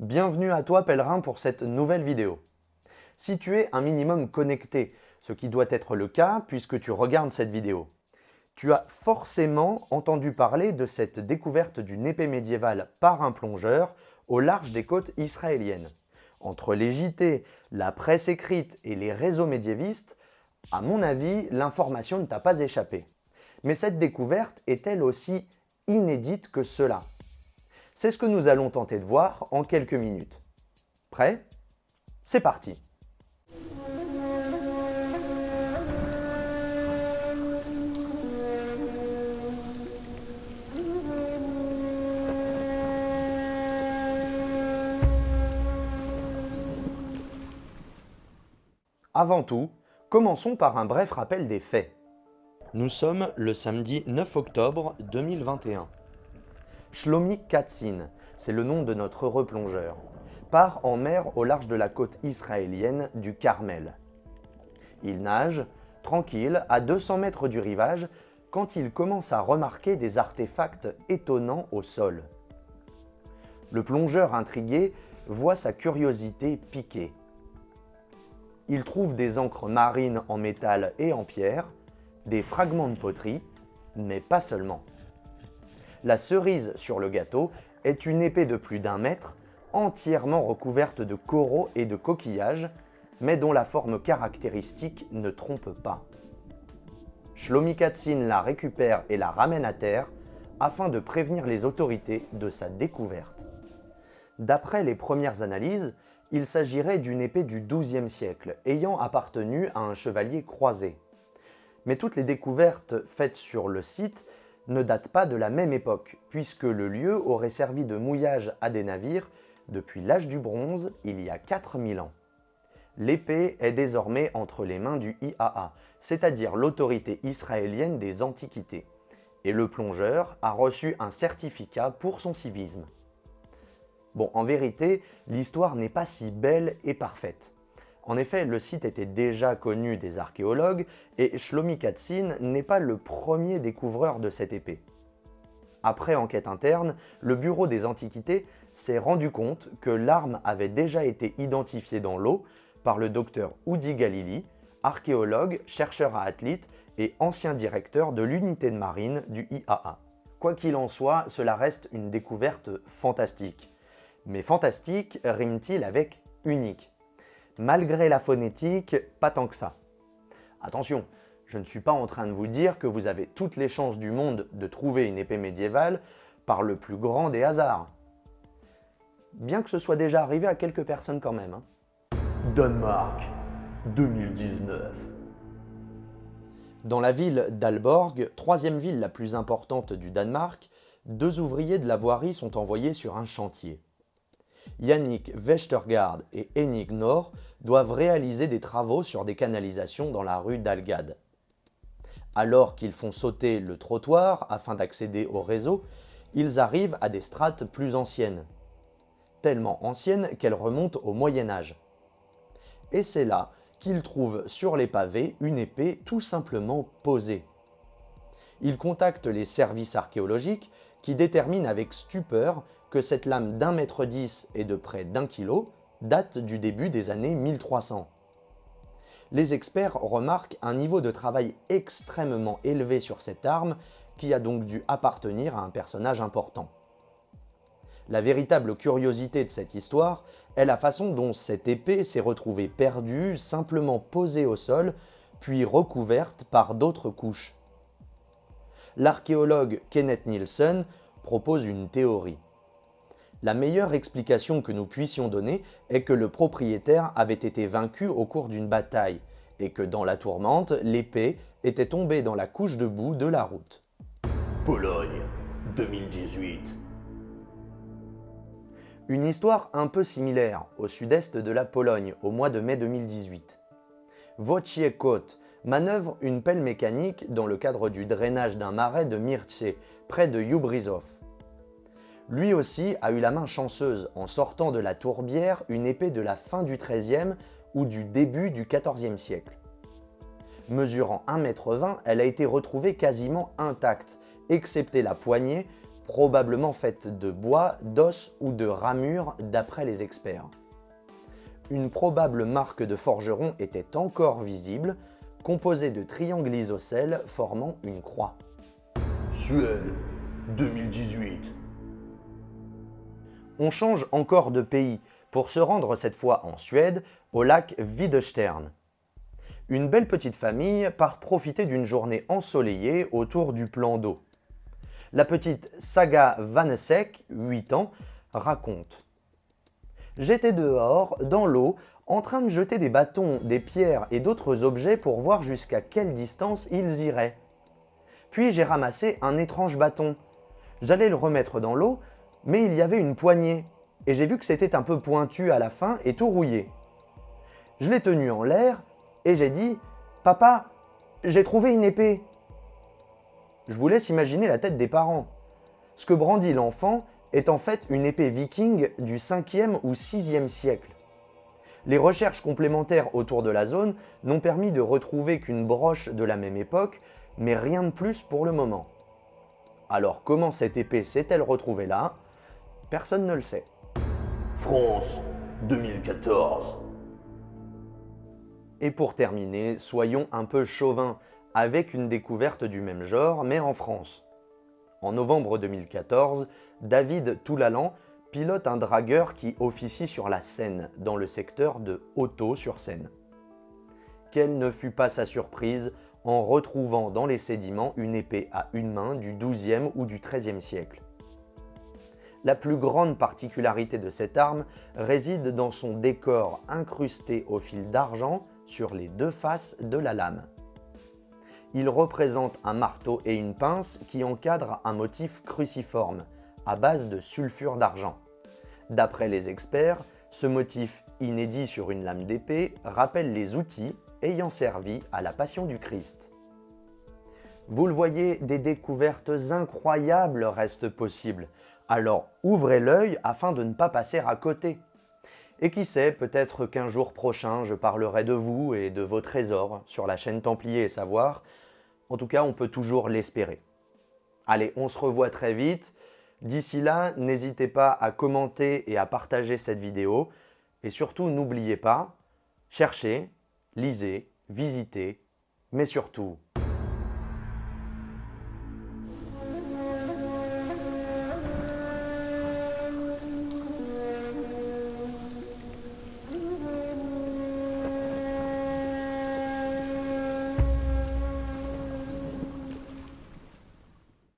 Bienvenue à toi pèlerin pour cette nouvelle vidéo. Si tu es un minimum connecté, ce qui doit être le cas puisque tu regardes cette vidéo, tu as forcément entendu parler de cette découverte d'une épée médiévale par un plongeur au large des côtes israéliennes. Entre les JT, la presse écrite et les réseaux médiévistes, à mon avis, l'information ne t'a pas échappé. Mais cette découverte est-elle aussi inédite que cela? C'est ce que nous allons tenter de voir en quelques minutes. Prêt? C'est parti Avant tout, commençons par un bref rappel des faits. Nous sommes le samedi 9 octobre 2021. Shlomi Katzin, c'est le nom de notre replongeur, part en mer au large de la côte israélienne du Carmel. Il nage, tranquille, à 200 mètres du rivage, quand il commence à remarquer des artefacts étonnants au sol. Le plongeur intrigué voit sa curiosité piquer. Il trouve des encres marines en métal et en pierre, des fragments de poterie, mais pas seulement. La cerise sur le gâteau est une épée de plus d'un mètre, entièrement recouverte de coraux et de coquillages, mais dont la forme caractéristique ne trompe pas. Shlomi Katsin la récupère et la ramène à terre afin de prévenir les autorités de sa découverte. D'après les premières analyses, il s'agirait d'une épée du XIIe siècle, ayant appartenu à un chevalier croisé. Mais toutes les découvertes faites sur le site ne date pas de la même époque, puisque le lieu aurait servi de mouillage à des navires depuis l'âge du bronze, il y a 4000 ans. L'épée est désormais entre les mains du IAA, c'est-à-dire l'autorité israélienne des antiquités, et le plongeur a reçu un certificat pour son civisme. Bon, en vérité, l'histoire n'est pas si belle et parfaite. En effet, le site était déjà connu des archéologues et Shlomi Katsin n'est pas le premier découvreur de cette épée. Après enquête interne, le Bureau des Antiquités s'est rendu compte que l'arme avait déjà été identifiée dans l'eau par le docteur Udi Galili, archéologue, chercheur à Athlite et ancien directeur de l'unité de marine du IAA. Quoi qu'il en soit, cela reste une découverte fantastique. Mais fantastique rime-t-il avec unique Malgré la phonétique, pas tant que ça. Attention, je ne suis pas en train de vous dire que vous avez toutes les chances du monde de trouver une épée médiévale par le plus grand des hasards. Bien que ce soit déjà arrivé à quelques personnes quand même. Hein. Danemark, 2019. Dans la ville d'Alborg, troisième ville la plus importante du Danemark, deux ouvriers de la voirie sont envoyés sur un chantier. Yannick Westergaard et Enig Nord doivent réaliser des travaux sur des canalisations dans la rue d'Algade. Alors qu'ils font sauter le trottoir afin d'accéder au réseau, ils arrivent à des strates plus anciennes, tellement anciennes qu'elles remontent au Moyen-Âge. Et c'est là qu'ils trouvent sur les pavés une épée tout simplement posée. Ils contactent les services archéologiques qui déterminent avec stupeur que cette lame d'un mètre dix et de près d'un kilo date du début des années 1300. Les experts remarquent un niveau de travail extrêmement élevé sur cette arme qui a donc dû appartenir à un personnage important. La véritable curiosité de cette histoire est la façon dont cette épée s'est retrouvée perdue, simplement posée au sol, puis recouverte par d'autres couches. L'archéologue Kenneth Nielsen propose une théorie. La meilleure explication que nous puissions donner est que le propriétaire avait été vaincu au cours d'une bataille et que dans la tourmente, l'épée était tombée dans la couche de boue de la route. Pologne, 2018 Une histoire un peu similaire au sud-est de la Pologne au mois de mai 2018. Wojciech manœuvre une pelle mécanique dans le cadre du drainage d'un marais de Mirce, près de Jubrizov. Lui aussi a eu la main chanceuse en sortant de la tourbière une épée de la fin du XIIIe ou du début du XIVe siècle. Mesurant 1,20 m, elle a été retrouvée quasiment intacte, excepté la poignée, probablement faite de bois, d'os ou de ramures d'après les experts. Une probable marque de forgeron était encore visible, composée de triangles isocèles formant une croix. Suède, 2018. On change encore de pays pour se rendre cette fois en Suède, au lac Videstern. Une belle petite famille part profiter d'une journée ensoleillée autour du plan d'eau. La petite Saga Vanesek, 8 ans, raconte J'étais dehors, dans l'eau, en train de jeter des bâtons, des pierres et d'autres objets pour voir jusqu'à quelle distance ils iraient. Puis j'ai ramassé un étrange bâton. J'allais le remettre dans l'eau, mais il y avait une poignée, et j'ai vu que c'était un peu pointu à la fin et tout rouillé. Je l'ai tenu en l'air, et j'ai dit « Papa, j'ai trouvé une épée !» Je vous laisse imaginer la tête des parents. Ce que brandit l'enfant est en fait une épée viking du 5e ou 6e siècle. Les recherches complémentaires autour de la zone n'ont permis de retrouver qu'une broche de la même époque, mais rien de plus pour le moment. Alors comment cette épée s'est-elle retrouvée là? Personne ne le sait. France, 2014. Et pour terminer, soyons un peu chauvins, avec une découverte du même genre, mais en France. En novembre 2014, David Toulalan pilote un dragueur qui officie sur la Seine, dans le secteur de Auto-sur-Seine. Quelle ne fut pas sa surprise en retrouvant dans les sédiments une épée à une main du XIIe ou du XIIIe siècle. La plus grande particularité de cette arme réside dans son décor incrusté au fil d'argent sur les deux faces de la lame. Il représente un marteau et une pince qui encadrent un motif cruciforme, à base de sulfure d'argent. D'après les experts, ce motif inédit sur une lame d'épée rappelle les outils ayant servi à la Passion du Christ. Vous le voyez, des découvertes incroyables restent possibles, alors ouvrez l'œil afin de ne pas passer à côté. Et qui sait, peut-être qu'un jour prochain, je parlerai de vous et de vos trésors sur la chaîne Templier et Savoir. En tout cas, on peut toujours l'espérer. Allez, on se revoit très vite. D'ici là, n'hésitez pas à commenter et à partager cette vidéo. Et surtout, n'oubliez pas, cherchez, lisez, visitez, mais surtout,